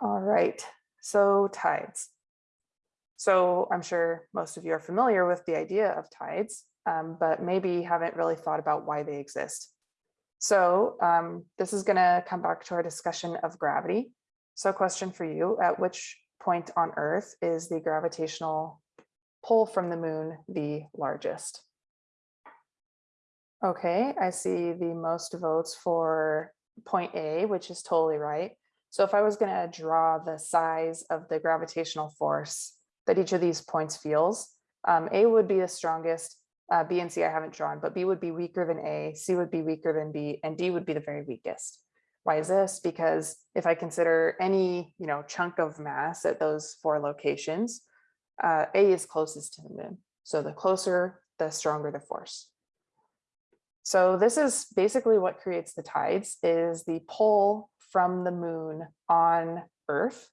All right, so tides. So I'm sure most of you are familiar with the idea of tides, um, but maybe haven't really thought about why they exist. So um, this is going to come back to our discussion of gravity. So question for you, at which point on Earth is the gravitational pull from the moon the largest? Okay, I see the most votes for point A, which is totally right. So if I was going to draw the size of the gravitational force that each of these points feels, um, A would be the strongest, uh, B and C I haven't drawn, but B would be weaker than A, C would be weaker than B, and D would be the very weakest. Why is this? Because if I consider any you know, chunk of mass at those four locations, uh, A is closest to the moon. So the closer, the stronger the force. So this is basically what creates the tides is the pull from the moon on Earth.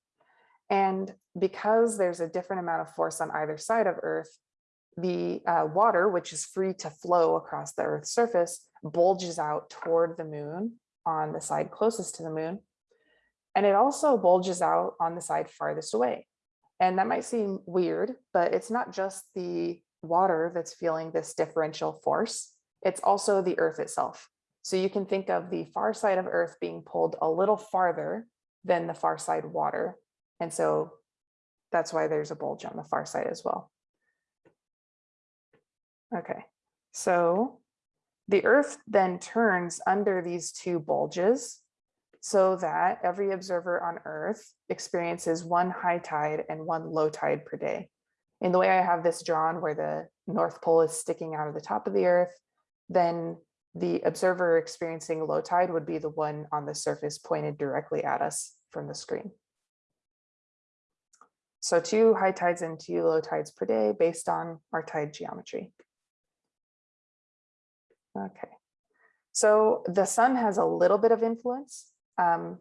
And because there's a different amount of force on either side of Earth, the uh, water, which is free to flow across the Earth's surface, bulges out toward the moon on the side closest to the moon. And it also bulges out on the side farthest away. And that might seem weird, but it's not just the water that's feeling this differential force it's also the earth itself. So you can think of the far side of earth being pulled a little farther than the far side water. And so that's why there's a bulge on the far side as well. Okay, so the earth then turns under these two bulges so that every observer on earth experiences one high tide and one low tide per day. In the way I have this drawn where the North Pole is sticking out of the top of the earth then the observer experiencing low tide would be the one on the surface pointed directly at us from the screen. So two high tides and two low tides per day based on our tide geometry. Okay, so the sun has a little bit of influence. Um,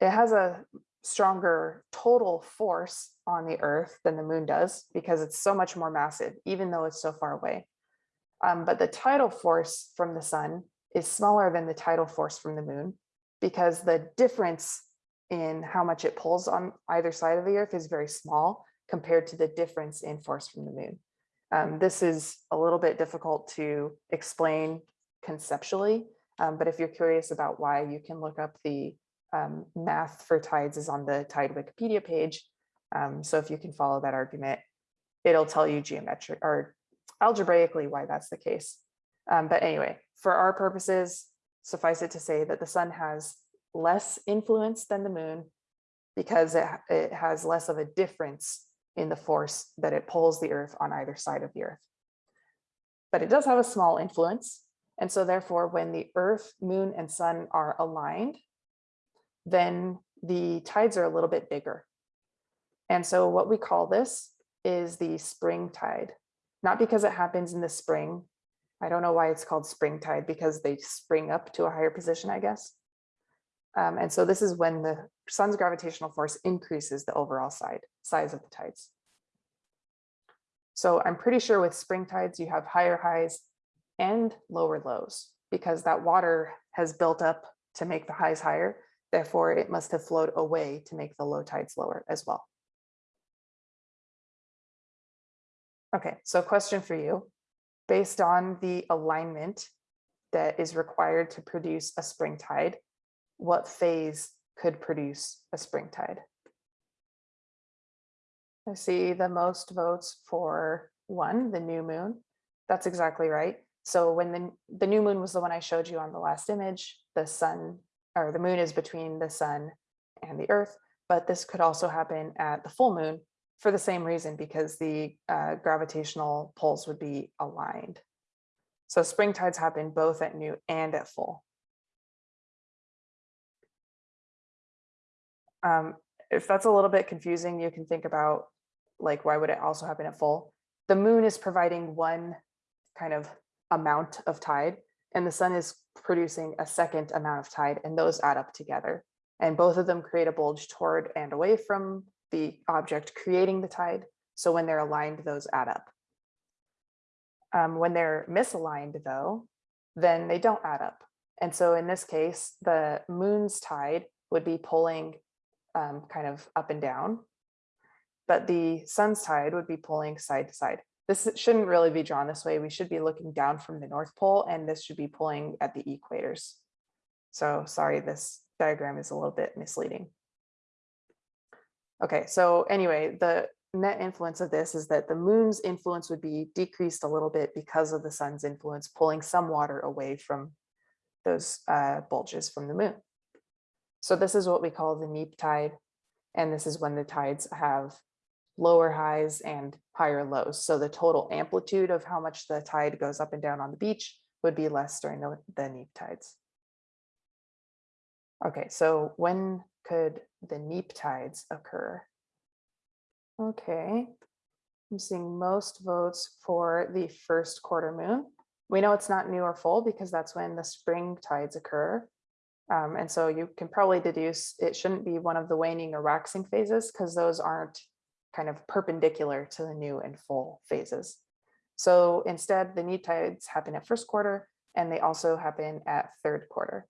it has a stronger total force on the earth than the moon does because it's so much more massive, even though it's so far away. Um, but the tidal force from the sun is smaller than the tidal force from the moon because the difference in how much it pulls on either side of the earth is very small compared to the difference in force from the moon. Um, this is a little bit difficult to explain conceptually, um, but if you're curious about why, you can look up the um, math for tides is on the tide Wikipedia page. Um, so if you can follow that argument, it'll tell you geometric or algebraically why that's the case. Um, but anyway, for our purposes, suffice it to say that the sun has less influence than the moon because it, it has less of a difference in the force that it pulls the earth on either side of the earth. But it does have a small influence. And so therefore, when the earth, moon, and sun are aligned, then the tides are a little bit bigger. And so what we call this is the spring tide not because it happens in the spring. I don't know why it's called spring tide because they spring up to a higher position, I guess. Um, and so this is when the sun's gravitational force increases the overall side size of the tides. So I'm pretty sure with spring tides, you have higher highs and lower lows because that water has built up to make the highs higher. Therefore, it must have flowed away to make the low tides lower as well. Okay, so question for you. Based on the alignment that is required to produce a spring tide, what phase could produce a spring tide? I see the most votes for one, the new moon. That's exactly right. So when the, the new moon was the one I showed you on the last image, the sun or the moon is between the sun and the earth, but this could also happen at the full moon for the same reason, because the uh, gravitational poles would be aligned. So spring tides happen both at new and at full. Um, if that's a little bit confusing, you can think about like, why would it also happen at full? The moon is providing one kind of amount of tide and the sun is producing a second amount of tide and those add up together. And both of them create a bulge toward and away from the object creating the tide. So when they're aligned, those add up. Um, when they're misaligned though, then they don't add up. And so in this case, the moon's tide would be pulling um, kind of up and down. But the sun's tide would be pulling side to side. This shouldn't really be drawn this way. We should be looking down from the North Pole and this should be pulling at the equators. So sorry, this diagram is a little bit misleading. Okay, so anyway, the net influence of this is that the moon's influence would be decreased a little bit because of the sun's influence, pulling some water away from those uh, bulges from the moon. So this is what we call the neap tide. And this is when the tides have lower highs and higher lows. So the total amplitude of how much the tide goes up and down on the beach would be less during the, the neap tides. Okay, so when could the neap tides occur? Okay, I'm seeing most votes for the first quarter moon. We know it's not new or full because that's when the spring tides occur. Um, and so you can probably deduce it shouldn't be one of the waning or waxing phases because those aren't kind of perpendicular to the new and full phases. So instead, the neap tides happen at first quarter and they also happen at third quarter.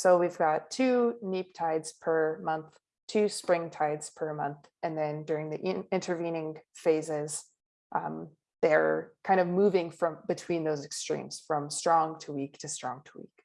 So we've got two neap tides per month, two spring tides per month, and then during the in intervening phases, um, they're kind of moving from between those extremes from strong to weak to strong to weak.